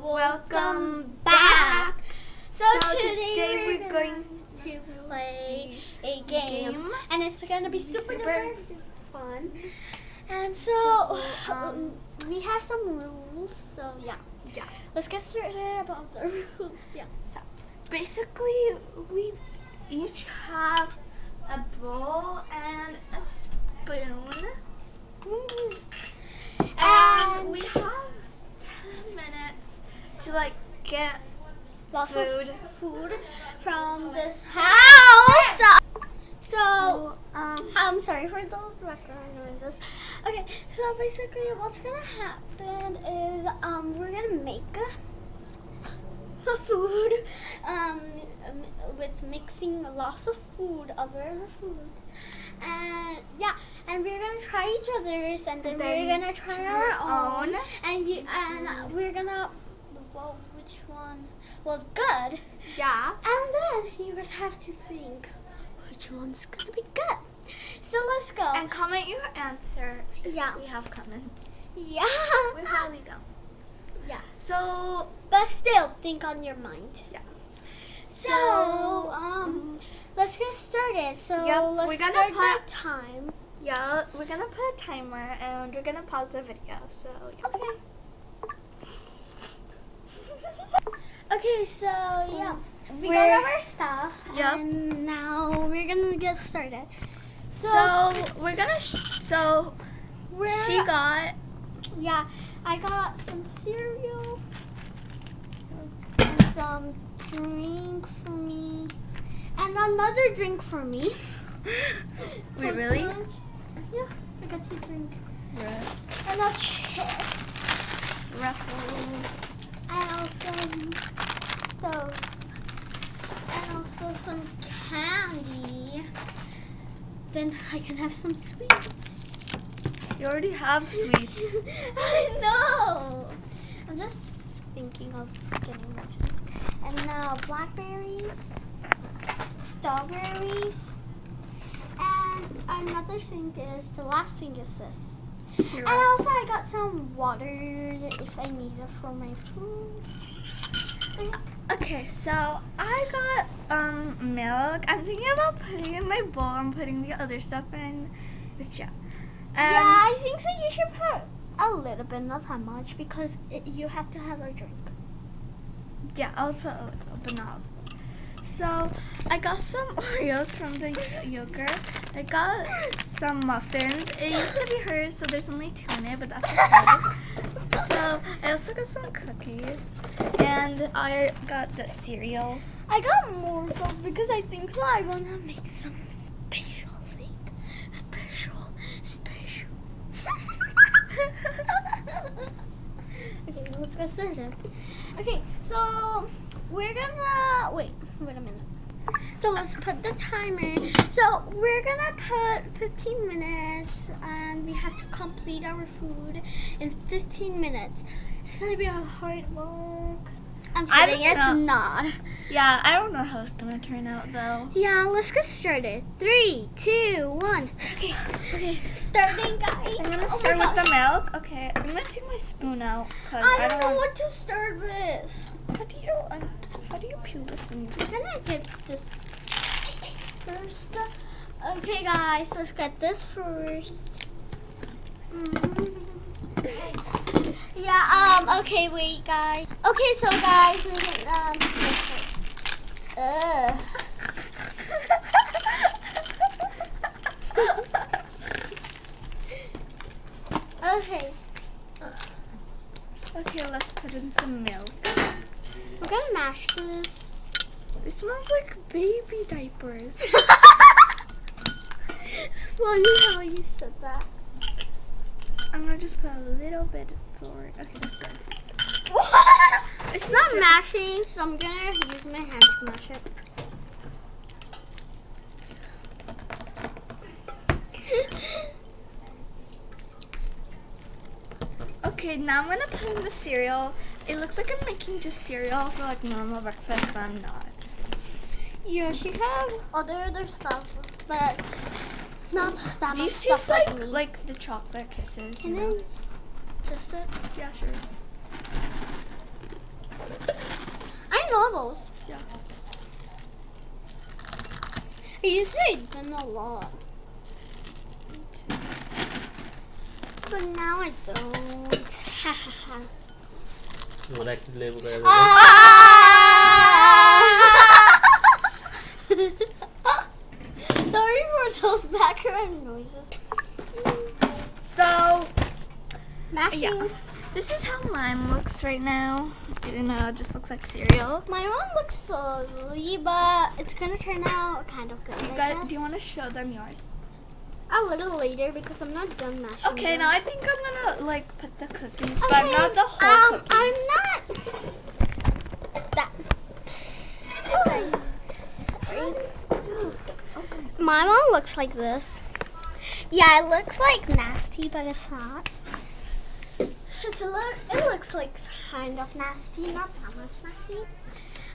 Welcome back. So, So today, today we're, going to play a game, Game. and it's gonna be super, Super. fun. And so, So, um, we have some rules. So yeah, Yeah. let's get started about the rules. Yeah. So basically, we each have a bowl and a spoon, and And we have ten minutes to like get lots food. of food from this house. So. um, I'm sorry for those background noises. Okay, so basically what's gonna happen is um we're gonna make a, food um um, with mixing lots of food, other food. And yeah, and we're gonna try each other's and then, Then we're gonna try try our our own. own. And you and we're gonna which one was good. yeah. And then you guys have to think which one's gonna be good. So let's go. And comment your answer. Yeah. We have comments. yeah. We probably don't. yeah. So But still, think on your mind. Yeah. So, um, let's get started. So Yep, let's we're gonna start put- the time. yeah, we're gonna put a timer and we're gonna pause the video. So yeah. Okay. Okay, so yeah, we got We're- our stuff, Yep. and now we're gonna get started. So, we're gonna. Sh- so We're she got Yeah, I got some cereal and some drink for me, and another drink for me. Wait, For really? lunch. Yeah, I got to drink. Ru- And a chip, ruffles. And also those, and also some candy. Then I can have some sweets. You already have sweets. I know. I'm just thinking of getting more sweets. And now blackberries, strawberries, and another thing is the last thing is this. Syrup. And also I got some water if I need it for my food. Okay, so I got um milk. I'm thinking about putting in my bowl and putting the other stuff in. But yeah. yeah, Um, I think so. You should put a little bit, not that much, because it, you have to have a drink. Yeah, I'll put a little, but not. So I got some Oreos from the yogurt. I got some muffins. It used to be hers, so there's only two in it, but that's okay. so I also got some cookies, and I got the cereal. I got more so because I think so. I want to make some special thing. Special, special. okay, let's get started. Okay, so we're gonna wait. Wait a minute. So let's put the timer. So we're gonna put 15 minutes, and we have to complete our food in 15 minutes. It's gonna be a hard work. I'm I kidding. It's know. not. Yeah, I don't know how it's gonna turn out though. Yeah, let's get started. Three, two, one. Okay, Okay, starting, guys. I'm gonna Oh start with the milk. Okay, I'm gonna take my spoon out because I I, don't know want. what to start with. How do you you this? And I'm gonna get this first. Okay, guys, let's get this first. Mm. Yeah. Um. Okay. Wait, guys. Okay. So, guys, we can um. Ugh. Okay. okay, let's put in some milk. We're gonna mash this. Smells like baby diapers. it's funny how you said that. I'm gonna just put a little bit forward. Okay, that's good. it's not mashing, so I'm gonna use my hand to mash it. Okay, now I'm gonna put in the cereal. It looks like I'm making just cereal for like normal breakfast, but I'm not. Yeah, she has other other stuff, but not that much stuff like, like, me. like the chocolate kisses. And you know? taste it? Yeah, sure. I know those. Yeah. I used to eat them a lot. But now I don't. Ha you like to live with everyone? Ah! those background noises. So Mashing. Yeah. this is how mine looks right now. You know, it just looks like cereal. My one looks so ugly, but it's gonna turn out kind of good. You got, do you want to show them yours? A little later because I'm not done mashing. Okay, them. now I think I'm gonna like put the cookies, but not the whole um, cookie. I'm not. That. Guys. My one looks like this. Yeah, it looks like nasty, but it's not. It's a look, it looks like kind of nasty, not that much nasty.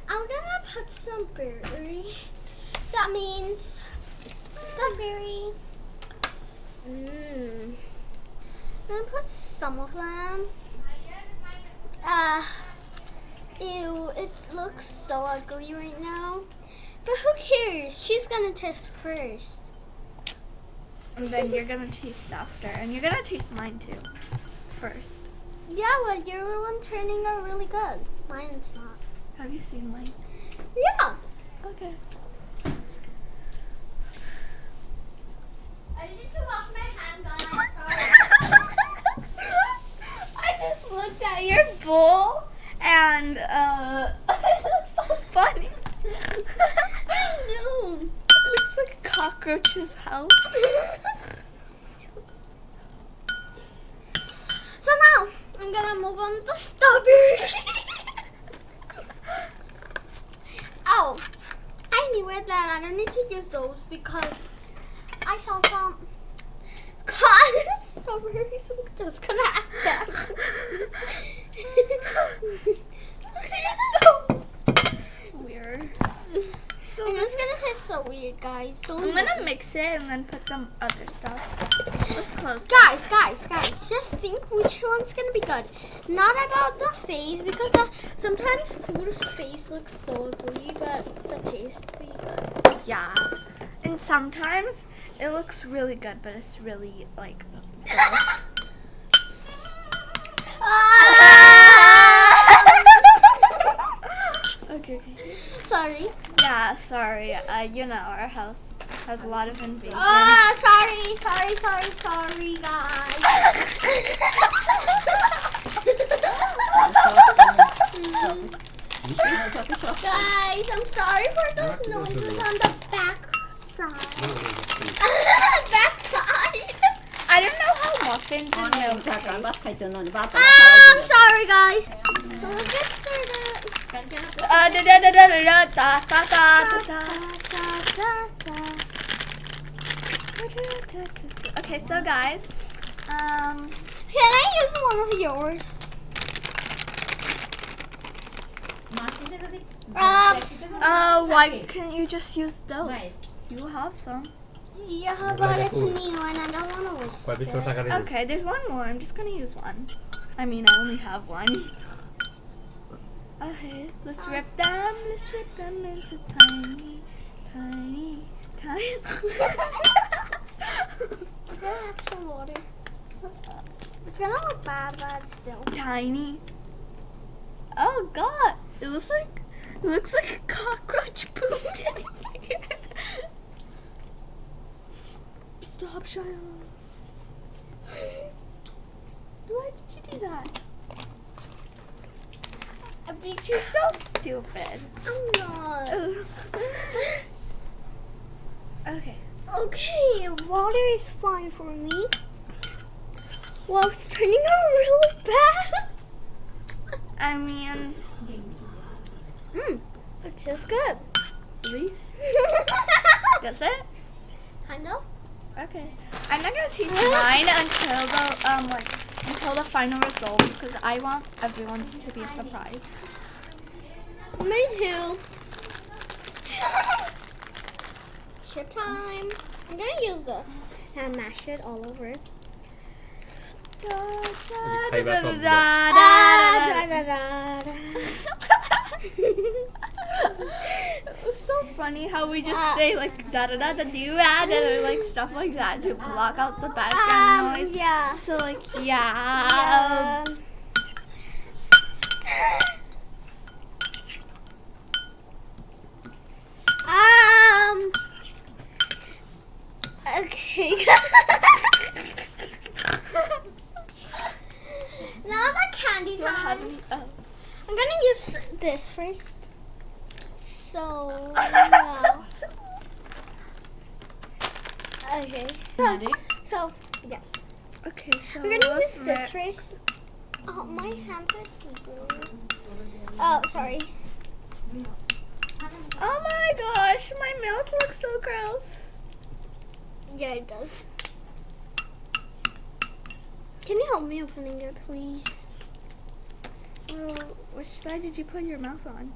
I'm gonna put some berry. That means blackberry. Mmm. I'm gonna put some of them. Uh, ew, it looks so ugly right now. But who cares? She's gonna taste first. and then you're gonna taste after, and you're gonna taste mine too, first. Yeah, well, your one turning out really good. Mine's not. Have you seen mine? Yeah. Okay. I need to wash my hands, guys. I just looked at your bowl and uh it looks so funny. I know. It looks like a cockroach's house. So now I'm gonna move on to strawberry. oh, I knew it that I don't need to use those because I saw some cotton strawberries. I'm just gonna add them. So weird. So I'm this just gonna say so weird, guys. Don't I'm gonna mix it and then put some other stuff. Let's close. Guys, guys, guys, just think which one's gonna be good. Not about the face because uh, sometimes food's face looks so ugly, but the taste be good. Yeah. And sometimes it looks really good, but it's really like gross. okay, okay. Sorry. Yeah, sorry. Uh, you know, our house has a lot of invasions. Oh, ah, sorry, sorry, sorry, sorry, guys. guys, I'm sorry for those noises on the back side. back side. I don't know how often to know. Ah, I'm sorry, guys. So let's. Uh, da da da da da da da da da da da da da Okay, so guys, um, Can I use one of yours? Uh, uh, why can't you just use those? You have some. yeah, but it's new and I don't want to waste Poi vi faccio it. Okay, there's one more. I'm just gonna use one. I mean, I only have one. Okay, let's rip them. Let's rip them into tiny, tiny, tiny. Add some water. It's gonna look bad, but it's still. tiny. Oh God! It looks like it looks like a cockroach pooped in here. Stop, Shiloh. Why did you do that? I beat You're so stupid. I'm not. okay. Okay, water is fine for me. Wow, it's turning out really bad. I mean, Mmm, it tastes good. please. Does it? kind of. Okay. I'm not gonna taste mine until the um like until the final results because I want everyone's to be a surprise. Me too. Ship time. I'm gonna use this and mash it all over. fai la top. Ah, da, da, da, da. it was so funny how we just Uh, say like da da da da do and or like stuff like that to block out the background Um, noise. yeah. So like yeah. Um, um. Okay. now my candy time. we- oh. I'm gonna use this first. So yeah. Okay. So, so yeah. Okay, so I'm gonna use this first. Oh, my hands are slippery. Oh, sorry. Oh my gosh, my milk looks so gross. Yeah, it does. Can you help me opening it, please? Well, which side did you put your mouth on?